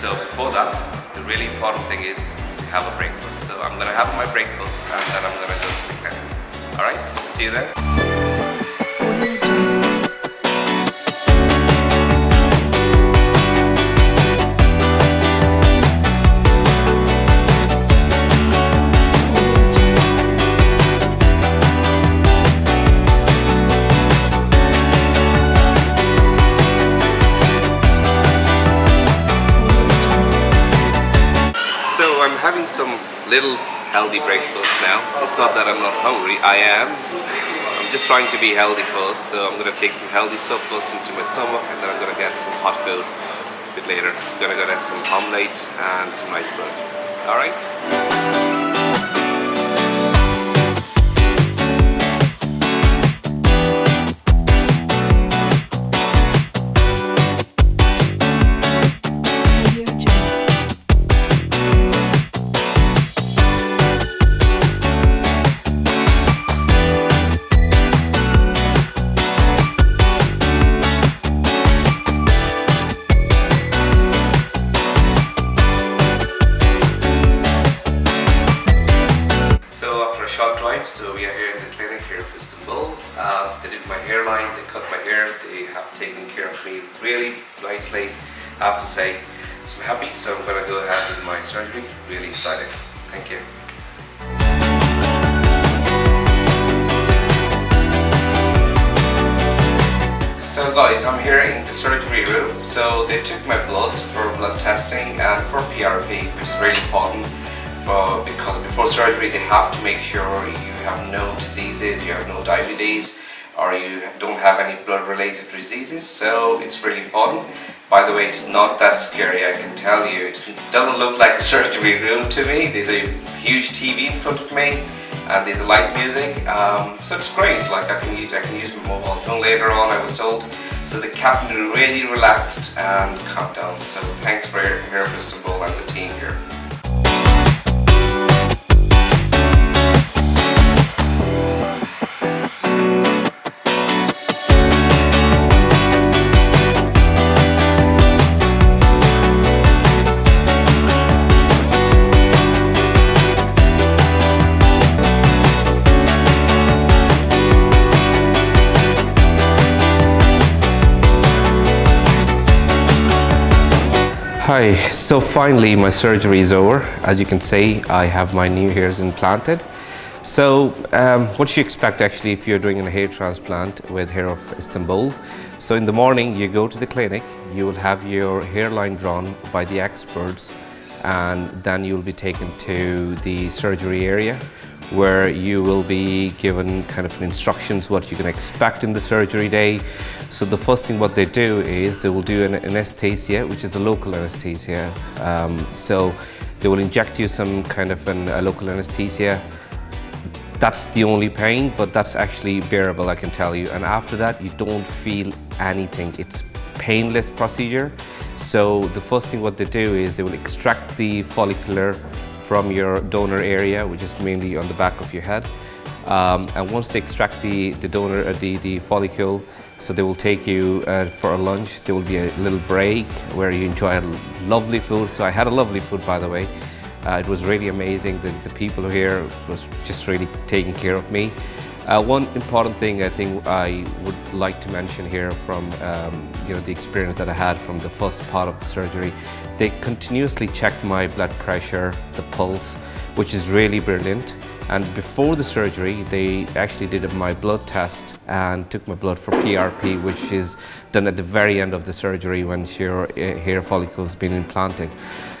So before that, the really important thing is to have a breakfast. So I'm to have my breakfast and then I'm to go to the clinic. Alright, see you there. Little healthy breakfast now. It's not that I'm not hungry, I am. I'm just trying to be healthy first, so I'm gonna take some healthy stuff first into my stomach and then I'm gonna get some hot food a bit later. I'm gonna go get some omelette and some nice bread. Alright? Uh, they did my hairline, they cut my hair, they have taken care of me really nicely, I have to say. So I'm happy, so I'm gonna go ahead with my surgery. Really excited. Thank you. So guys, I'm here in the surgery room. So they took my blood for blood testing and for PRP, which is really important for, because before surgery they have to make sure you have no diseases, you have no diabetes, or you don't have any blood related diseases. So it's really important. By the way, it's not that scary, I can tell you. It doesn't look like a surgery room to me. There's a huge TV in front of me and there's light music um, so it's great like I can use I can use my mobile phone later on I was told so the captain really relaxed and calmed down so thanks for Hair of Istanbul and the team here Hi, so finally my surgery is over. As you can see, I have my new hairs implanted. So um, what you expect actually if you're doing a hair transplant with Hair of Istanbul. So in the morning you go to the clinic, you will have your hairline drawn by the experts and then you'll be taken to the surgery area where you will be given kind of instructions what you can expect in the surgery day. So the first thing what they do is they will do an anesthesia, which is a local anesthesia. Um, so they will inject you some kind of an, a local anesthesia. That's the only pain, but that's actually bearable, I can tell you. And after that, you don't feel anything. It's painless procedure. So the first thing what they do is they will extract the follicular from your donor area, which is mainly on the back of your head. Um, and once they extract the, the donor, uh, the, the follicle, so they will take you uh, for a lunch. There will be a little break where you enjoy a lovely food. So I had a lovely food, by the way. Uh, it was really amazing. The, the people here was just really taking care of me. Uh, one important thing I think I would like to mention here from um, you know the experience that I had from the first part of the surgery, they continuously checked my blood pressure, the pulse, which is really brilliant. And before the surgery, they actually did my blood test and took my blood for PRP, which is done at the very end of the surgery when your uh, hair follicles been implanted.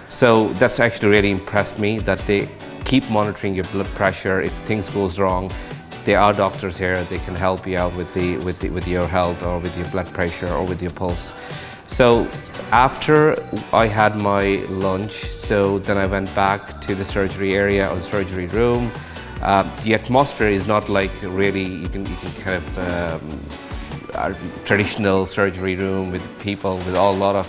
So that's actually really impressed me that they keep monitoring your blood pressure. If things goes wrong, there are doctors here. They can help you out with the with the, with your health or with your blood pressure or with your pulse. So after I had my lunch, so then I went back to the surgery area or the surgery room. Uh, the atmosphere is not like really you can you can kind of um, a traditional surgery room with people with all lot of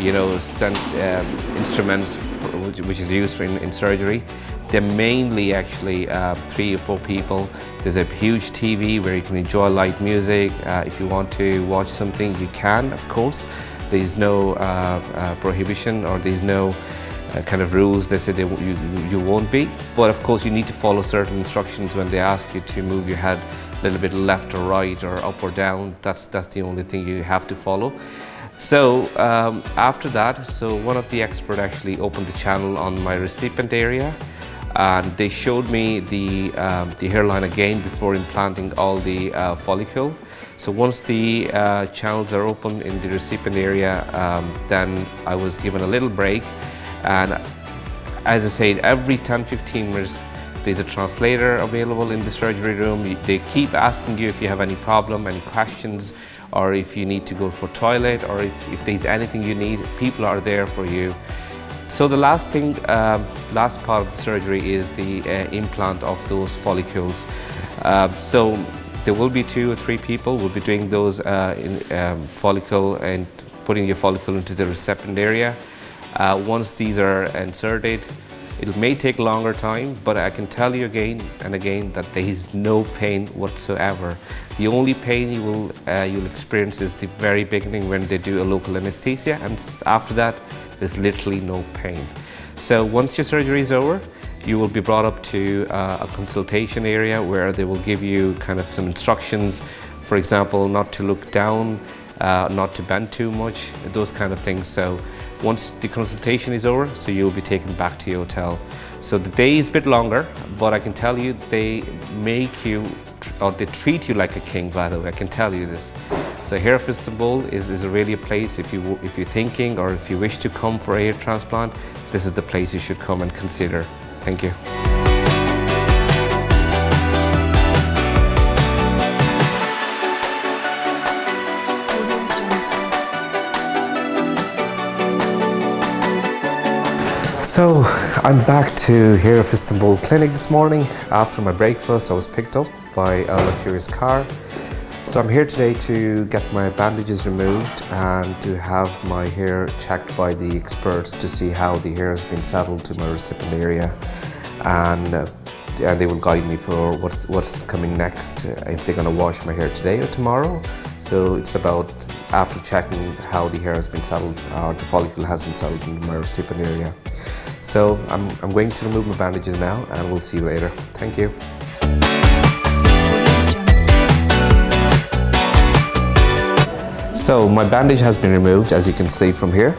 you know stent um, instruments for, which, which is used in, in surgery. They're mainly actually uh, three or four people. There's a huge TV where you can enjoy light music. Uh, if you want to watch something, you can, of course. There's no uh, uh prohibition or there's no uh, kind of rules they say they, you, you won't be. But of course you need to follow certain instructions when they ask you to move your head a little bit left or right or up or down. That's, that's the only thing you have to follow. So um, after that, so one of the expert actually opened the channel on my recipient area and they showed me the, um, the hairline again before implanting all the uh, follicle. So once the uh, channels are open in the recipient area, um, then I was given a little break and as I said, every 10-15 minutes there's a translator available in the surgery room. They keep asking you if you have any problem, any questions, or if you need to go for toilet, or if, if there's anything you need, people are there for you. So the last thing, uh, last part of the surgery is the uh, implant of those follicles. Uh, so there will be two or three people will be doing those uh, in, um, follicle and putting your follicle into the recipient area. Uh, once these are inserted, it may take longer time, but I can tell you again and again that there is no pain whatsoever. The only pain you will uh, you'll experience is the very beginning when they do a local anesthesia, and after that, there's literally no pain. So once your surgery is over, you will be brought up to uh, a consultation area where they will give you kind of some instructions, for example, not to look down, uh, not to bend too much, those kind of things. So once the consultation is over, so you'll be taken back to your hotel. So the day is a bit longer, but I can tell you they make you, or they treat you like a king, by the way, I can tell you this. So Hair Istanbul is, is really a place if, you, if you're thinking or if you wish to come for a hair transplant, this is the place you should come and consider. Thank you. So I'm back to Hair of Istanbul Clinic this morning. After my breakfast I was picked up by a luxurious car. So I'm here today to get my bandages removed and to have my hair checked by the experts to see how the hair has been settled to my recipient area and uh, they will guide me for what's what's coming next if they're going to wash my hair today or tomorrow so it's about after checking how the hair has been settled or the follicle has been settled in my recipient area so I'm, I'm going to remove my bandages now and we'll see you later. Thank you. So my bandage has been removed as you can see from here.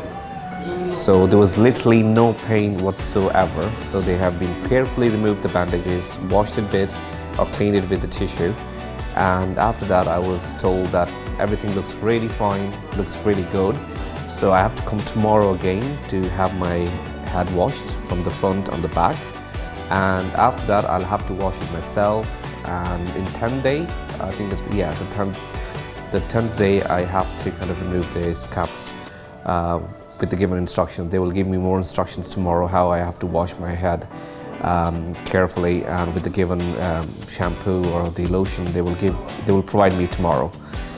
So there was literally no pain whatsoever. So they have been carefully removed the bandages, washed it a bit or cleaned it with the tissue. And after that I was told that everything looks really fine, looks really good. So I have to come tomorrow again to have my had washed from the front and the back. And after that I'll have to wash it myself. And in 10 day I think that yeah the 10th the 10th day I have to kind of remove these caps uh, with the given instruction they will give me more instructions tomorrow how I have to wash my head um, carefully and with the given um, shampoo or the lotion they will give they will provide me tomorrow.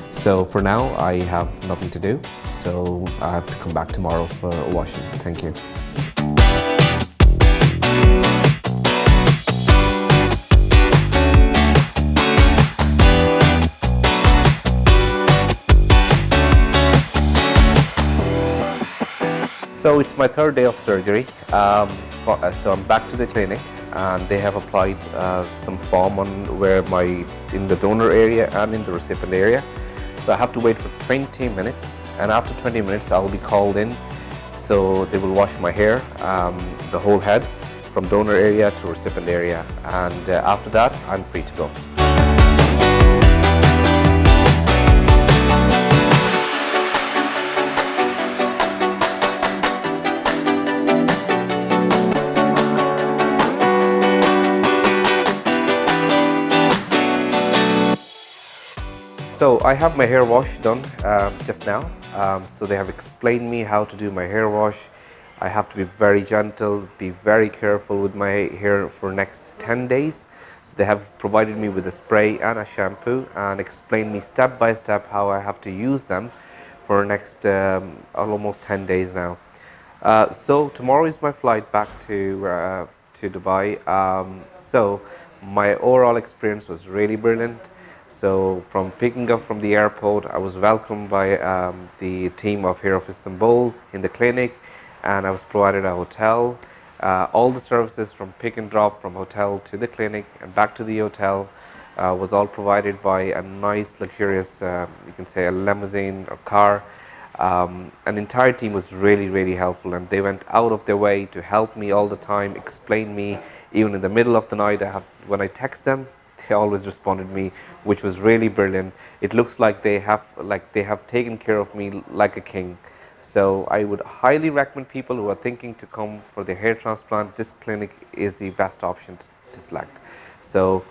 So for now I have nothing to do. So I have to come back tomorrow for washing. Thank you So it's my third day of surgery. Um, uh, so I'm back to the clinic and they have applied uh, some foam on where my in the donor area and in the recipient area. So I have to wait for 20 minutes and after 20 minutes I'll be called in. So they will wash my hair, um, the whole head from donor area to recipient area and uh, after that I'm free to go. So I have my hair wash done uh, just now. Um, so they have explained me how to do my hair wash. I have to be very gentle, be very careful with my hair for next 10 days. So they have provided me with a spray and a shampoo and explained me step by step how I have to use them for next um, almost 10 days now. Uh, so tomorrow is my flight back to uh, to Dubai. Um, so my overall experience was really brilliant. So from picking up from the airport, I was welcomed by um, the team of Hair of Istanbul in the clinic and I was provided a hotel. Uh, all the services from pick and drop from hotel to the clinic and back to the hotel uh, was all provided by a nice luxurious, uh, you can say a limousine or car. Um, an entire team was really, really helpful and they went out of their way to help me all the time, explain me, even in the middle of the night, I have, when I text them, they always responded me, which was really brilliant. It looks like they have, like they have taken care of me like a king. So I would highly recommend people who are thinking to come for their hair transplant, this clinic is the best option to select. So,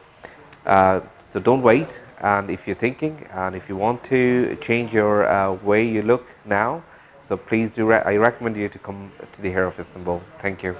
uh, so don't wait and if you're thinking and if you want to change your uh, way you look now, so please do, re I recommend you to come to the Hair of Istanbul. Thank you.